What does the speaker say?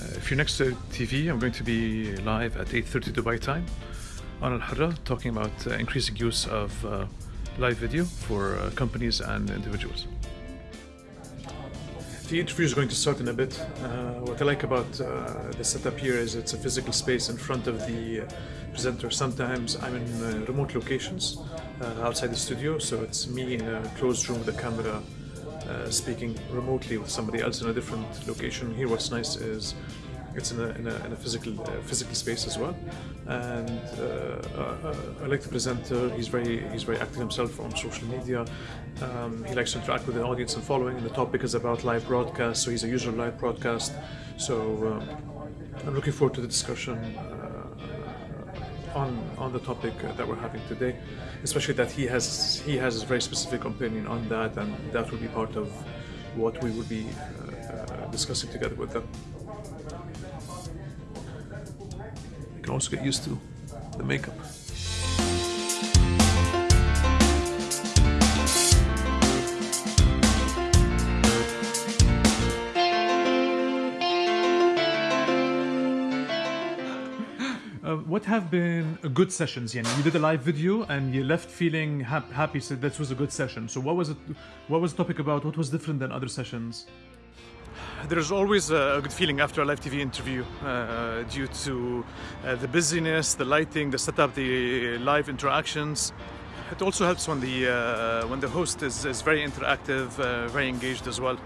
Uh, if you're next to TV, I'm going to be live at 8.30 Dubai time on Alhurra talking about uh, increasing use of uh, live video for uh, companies and individuals. The interview is going to start in a bit. Uh, what I like about uh, the setup here is it's a physical space in front of the presenter. Sometimes I'm in remote locations outside the studio, so it's me in a closed room with a camera uh, speaking remotely with somebody else in a different location. Here, what's nice is it's in a, in a, in a physical uh, physical space as well, and uh, uh, I like the presenter. He's very he's very active himself on social media. Um, he likes to interact with the audience and following. And the topic is about live broadcast, so he's a user of live broadcast. So um, I'm looking forward to the discussion. On, on the topic uh, that we're having today, especially that he has he has a very specific opinion on that, and that will be part of what we will be uh, uh, discussing together with them. You can also get used to the makeup. Uh, what have been good sessions? Yani, you did a live video and you left feeling hap- happy. So this was a good session. So what was it? What was the topic about? What was different than other sessions? There's always a good feeling after a live TV interview uh, due to uh, the busyness, the lighting, the setup, the live interactions. It also helps when the uh, when the host is, is very interactive, uh, very engaged as well.